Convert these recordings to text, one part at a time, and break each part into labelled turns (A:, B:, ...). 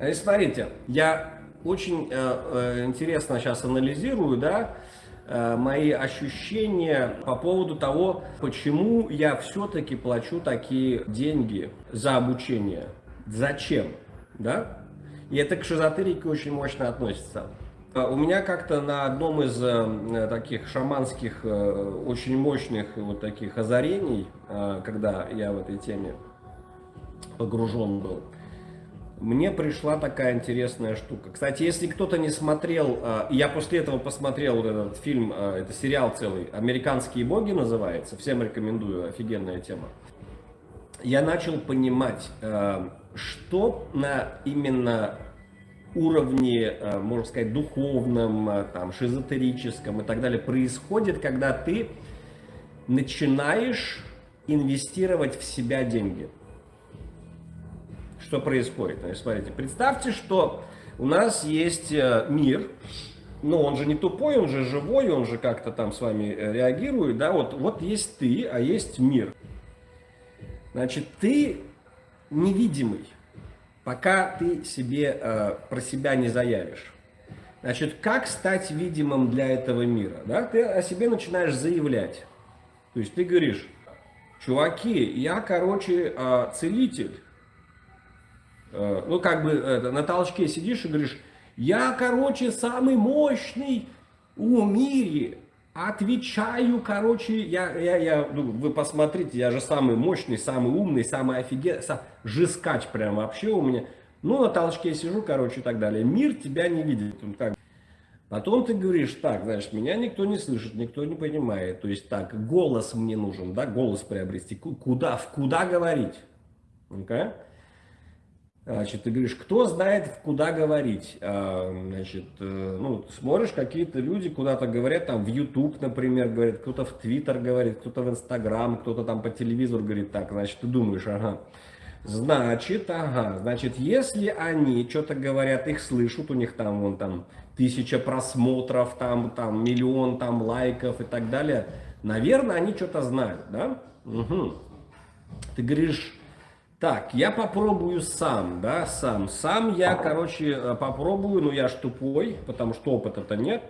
A: И смотрите, я очень э, э, интересно сейчас анализирую, да, э, мои ощущения по поводу того, почему я все-таки плачу такие деньги за обучение. Зачем, да? И это к шизотерике очень мощно относится. У меня как-то на одном из э, таких шаманских, э, очень мощных вот таких озарений, э, когда я в этой теме погружен был, мне пришла такая интересная штука. Кстати, если кто-то не смотрел, э, я после этого посмотрел вот этот фильм, э, это сериал целый, «Американские боги» называется, всем рекомендую, офигенная тема. Я начал понимать, э, что на именно уровне, можно сказать, духовном, там, шизотерическом и так далее происходит, когда ты начинаешь инвестировать в себя деньги. Что происходит? Значит, смотрите, представьте, что у нас есть э, мир, но он же не тупой, он же живой, он же как-то там с вами реагирует, да, вот, вот есть ты, а есть мир. Значит, ты невидимый пока ты себе э, про себя не заявишь. Значит, как стать видимым для этого мира? Да? Ты о себе начинаешь заявлять. То есть ты говоришь, чуваки, я, короче, э, целитель. Э, ну, как бы э, на толчке сидишь и говоришь, я, короче, самый мощный в мире. Отвечаю, короче, я, я, я, ну, вы посмотрите, я же самый мощный, самый умный, самый офигенный, сам, жескач прям вообще у меня. Ну, на толчке сижу, короче, и так далее. Мир тебя не видит. Так. Потом ты говоришь, так, знаешь, меня никто не слышит, никто не понимает. То есть так, голос мне нужен, да, голос приобрести. Куда, в куда говорить? Okay? Значит, ты говоришь, кто знает, куда говорить. А, значит, э, ну, смотришь, какие-то люди куда-то говорят, там в YouTube, например, говорят, кто-то в Twitter говорит, кто-то в Instagram, кто-то там по телевизору говорит так. Значит, ты думаешь, ага. Значит, ага, значит, если они что-то говорят, их слышат, у них там, вон там, тысяча просмотров, там, там, миллион там лайков и так далее, наверное, они что-то знают, да? Угу. Ты говоришь, так, я попробую сам, да, сам. Сам я, короче, э, попробую, но я ж тупой, потому что опыта-то нет.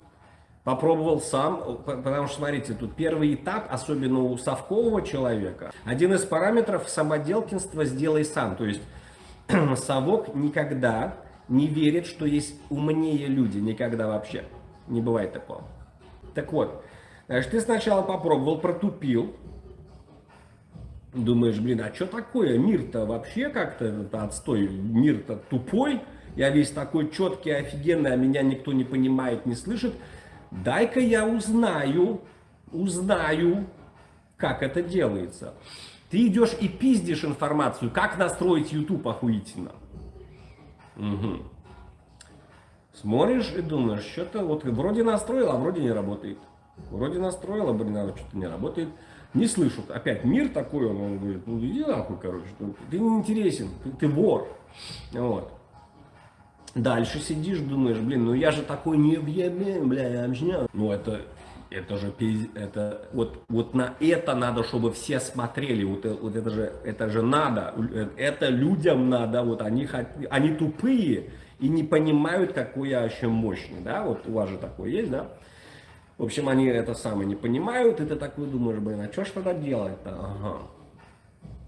A: Попробовал сам, потому что, смотрите, тут первый этап, особенно у совкового человека, один из параметров самоделкинства «сделай сам». То есть совок никогда не верит, что есть умнее люди, никогда вообще. Не бывает такого. Так вот, значит, ты сначала попробовал, протупил, Думаешь, блин, а что такое? Мир-то вообще как-то отстой, мир-то тупой. Я весь такой четкий, офигенный, а меня никто не понимает, не слышит. Дай-ка я узнаю, узнаю, как это делается. Ты идешь и пиздишь информацию, как настроить YouTube охуительно. Угу. Смотришь и думаешь, что-то вот вроде настроил, а вроде не работает. Вроде настроил, а блин, а что-то не работает не слышат. Опять мир такой, он, он говорит, ну иди нахуй, короче, ты не интересен, ты, ты вор. Вот. Дальше сидишь, думаешь, блин, ну я же такой не объявлен, бля, я объясняю. Ну это, это же, это, вот, вот на это надо, чтобы все смотрели, вот, вот это же, это же надо, это людям надо, вот они, они тупые и не понимают, какой я вообще мощный, да, вот у вас же такое есть, да. В общем, они это самое не понимают, и ты такой думаешь, блин, а что ж тогда делать-то? Ага.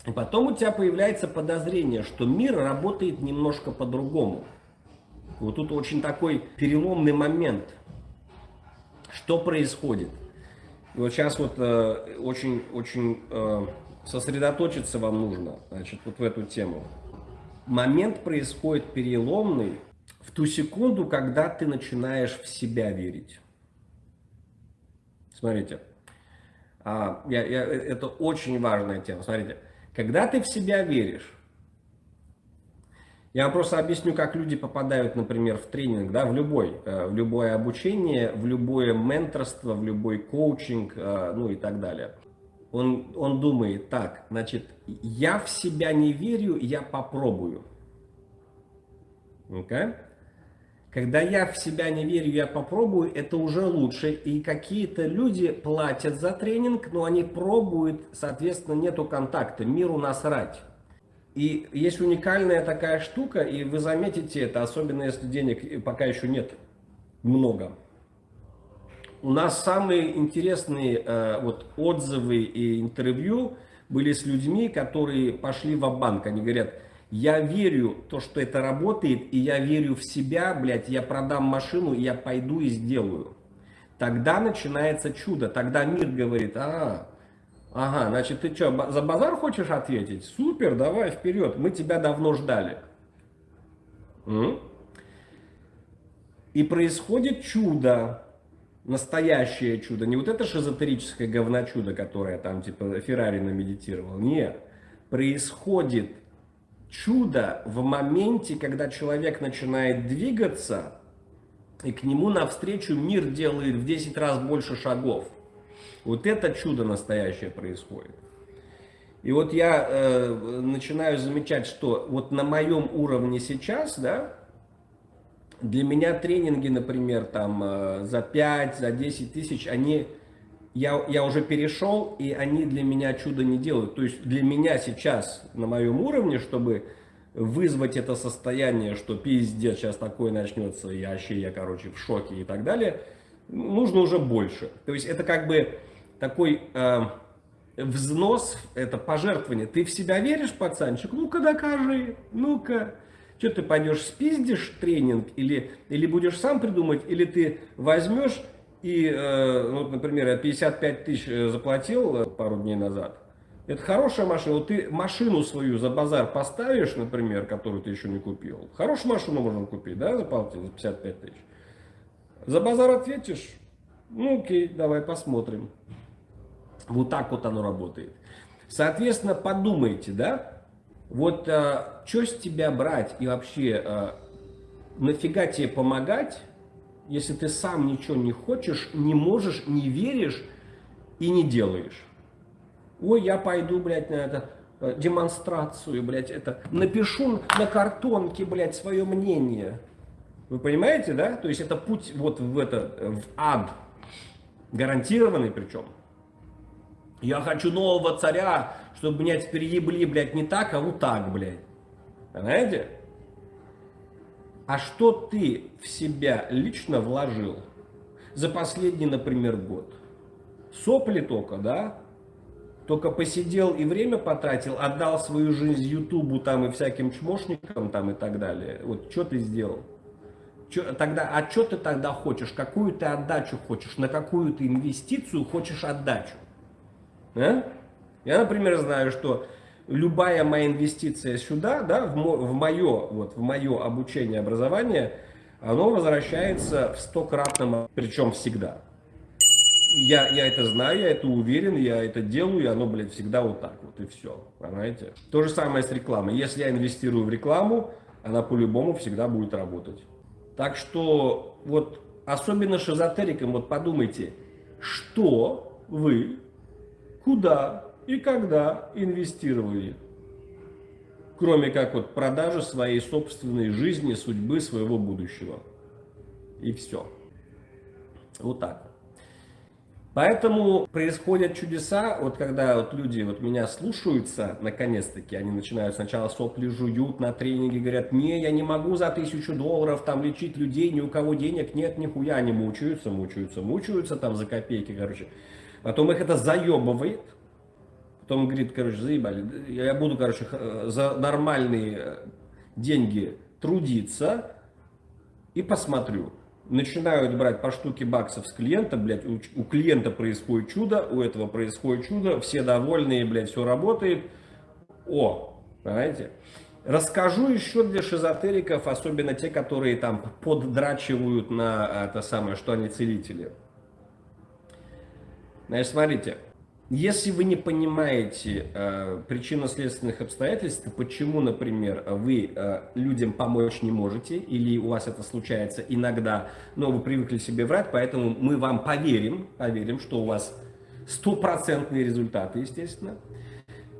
A: И потом у тебя появляется подозрение, что мир работает немножко по-другому. Вот тут очень такой переломный момент. Что происходит? И вот сейчас вот э, э, сосредоточиться вам нужно, значит, вот в эту тему. Момент происходит переломный в ту секунду, когда ты начинаешь в себя верить. Смотрите, а, я, я, это очень важная тема. Смотрите, когда ты в себя веришь, я вам просто объясню, как люди попадают, например, в тренинг, да, в любой, э, в любое обучение, в любое менторство, в любой коучинг, э, ну и так далее. Он, он думает, так, значит, я в себя не верю, я попробую. Okay? Когда я в себя не верю, я попробую, это уже лучше. И какие-то люди платят за тренинг, но они пробуют, соответственно, нету контакта, миру насрать. И есть уникальная такая штука, и вы заметите это, особенно если денег пока еще нет много. У нас самые интересные э, вот, отзывы и интервью были с людьми, которые пошли в банк Они говорят, я верю то, что это работает, и я верю в себя, блядь, я продам машину, я пойду и сделаю. Тогда начинается чудо, тогда мир говорит, а, ага, значит, ты что, за базар хочешь ответить? Супер, давай вперед, мы тебя давно ждали. И происходит чудо, настоящее чудо, не вот это шизотерическое говночудо, которое там типа Феррари намедитировал, нет, происходит чудо в моменте, когда человек начинает двигаться, и к нему навстречу мир делает в 10 раз больше шагов. Вот это чудо настоящее происходит. И вот я э, начинаю замечать, что вот на моем уровне сейчас, да, для меня тренинги, например, там э, за 5, за 10 тысяч, они, я, я уже перешел, и они для меня чудо не делают. То есть для меня сейчас на моем уровне, чтобы вызвать это состояние, что пиздец, сейчас такое начнется, я вообще, я, короче, в шоке и так далее, нужно уже больше. То есть это как бы такой э, взнос, это пожертвование. Ты в себя веришь, пацанчик? Ну-ка докажи, ну-ка. Что ты пойдешь, спиздишь тренинг, или, или будешь сам придумать, или ты возьмешь и, э, вот, например, я 55 тысяч э, заплатил э, пару дней назад. Это хорошая машина. Вот ты машину свою за базар поставишь, например, которую ты еще не купил. Хорошую машину можно купить, да, заплатить за 55 тысяч. За базар ответишь, ну окей, давай посмотрим. Вот так вот оно работает. Соответственно, подумайте, да, вот а, что с тебя брать и вообще а, нафига тебе помогать, если ты сам ничего не хочешь, не можешь, не веришь и не делаешь. Ой, я пойду, блядь, на это э, демонстрацию, блядь, это напишу на картонке, блядь, свое мнение. Вы понимаете, да? То есть это путь вот в это, в ад. Гарантированный причем. Я хочу нового царя, чтобы меня теперь ебли, блядь, не так, а вот так, блядь. Понимаете? А что ты в себя лично вложил за последний, например, год? Сопли только, да? Только посидел и время потратил, отдал свою жизнь Ютубу там и всяким чмошникам там и так далее. Вот что ты сделал? Чё, тогда, а что ты тогда хочешь? Какую ты отдачу хочешь? На какую ты инвестицию хочешь отдачу? А? Я, например, знаю, что любая моя инвестиция сюда, да, в, мо, в, мое, вот, в мое обучение, образование, оно возвращается в стократном, причем всегда. Я, я это знаю, я это уверен, я это делаю, и оно, блядь, всегда вот так вот, и все, понимаете? То же самое с рекламой. Если я инвестирую в рекламу, она по-любому всегда будет работать. Так что, вот, особенно шизотерикам, вот подумайте, что вы, куда и когда инвестировали. Кроме как вот продажи своей собственной жизни, судьбы, своего будущего. И все. Вот так. Поэтому происходят чудеса, вот когда вот люди вот меня слушаются, наконец-таки, они начинают сначала сопли жуют на тренинге, говорят, не, я не могу за тысячу долларов там лечить людей, ни у кого денег нет, нихуя, они мучаются, мучаются, мучаются там за копейки, короче. Потом их это заебывает, Потом говорит, короче, заебали, я буду, короче, за нормальные э, деньги трудиться и посмотрю. Начинают брать по штуке баксов с клиента, блядь, у, у клиента происходит чудо, у этого происходит чудо, все довольные, блядь, все работает. О, понимаете? Расскажу еще для шизотериков, особенно те, которые там поддрачивают на это самое, что они целители. Значит, смотрите, если вы не понимаете э, причинно-следственных обстоятельств, почему, например, вы э, людям помочь не можете, или у вас это случается иногда, но вы привыкли себе врать, поэтому мы вам поверим, поверим, что у вас стопроцентные результаты, естественно.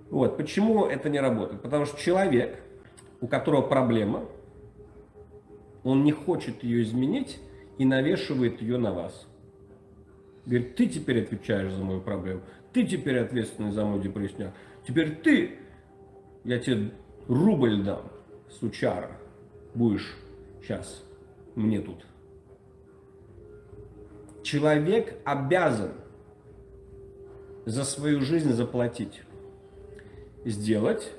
A: Вот, почему это не работает? Потому что человек, у которого проблема, он не хочет ее изменить и навешивает ее на вас. Говорит, ты теперь отвечаешь за мою проблему. Ты теперь ответственный за мой депрессняк. Теперь ты, я тебе рубль дам, сучара, будешь сейчас мне тут. Человек обязан за свою жизнь заплатить, сделать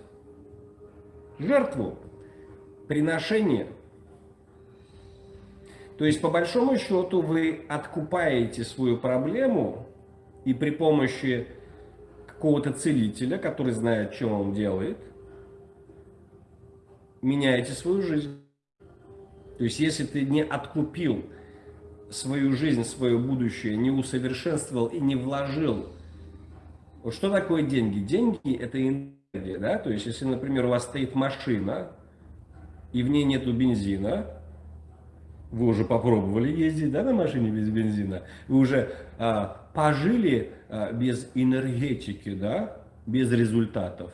A: жертву, приношение. То есть, по большому счету, вы откупаете свою проблему и при помощи какого-то целителя, который знает, что он делает, меняете свою жизнь. То есть, если ты не откупил свою жизнь, свое будущее, не усовершенствовал и не вложил. Вот что такое деньги? Деньги – это энергия, да? То есть, если, например, у вас стоит машина, и в ней нету бензина, вы уже попробовали ездить, да, на машине без бензина, вы уже а, пожили а, без энергетики, да, без результатов.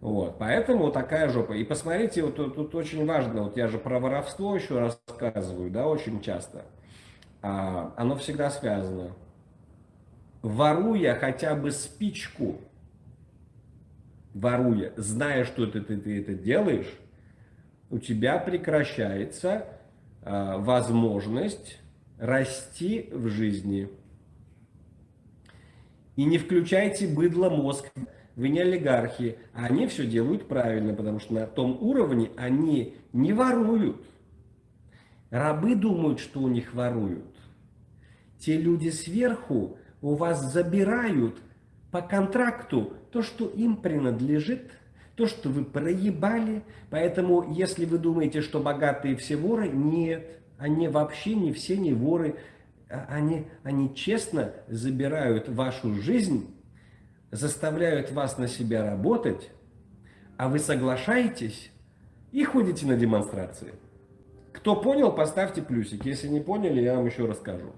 A: Вот, поэтому такая жопа. И посмотрите, вот тут, тут очень важно, вот я же про воровство еще рассказываю, да, очень часто. А, оно всегда связано. Воруя хотя бы спичку, воруя, зная, что ты, ты, ты это делаешь, у тебя прекращается а, возможность расти в жизни. И не включайте быдло мозг вы не олигархи, а они все делают правильно, потому что на том уровне они не воруют. Рабы думают, что у них воруют. Те люди сверху у вас забирают по контракту то, что им принадлежит, то, что вы проебали. Поэтому, если вы думаете, что богатые все воры, нет, они вообще не все не воры. А они, они честно забирают вашу жизнь заставляют вас на себя работать, а вы соглашаетесь и ходите на демонстрации. Кто понял, поставьте плюсик. Если не поняли, я вам еще расскажу.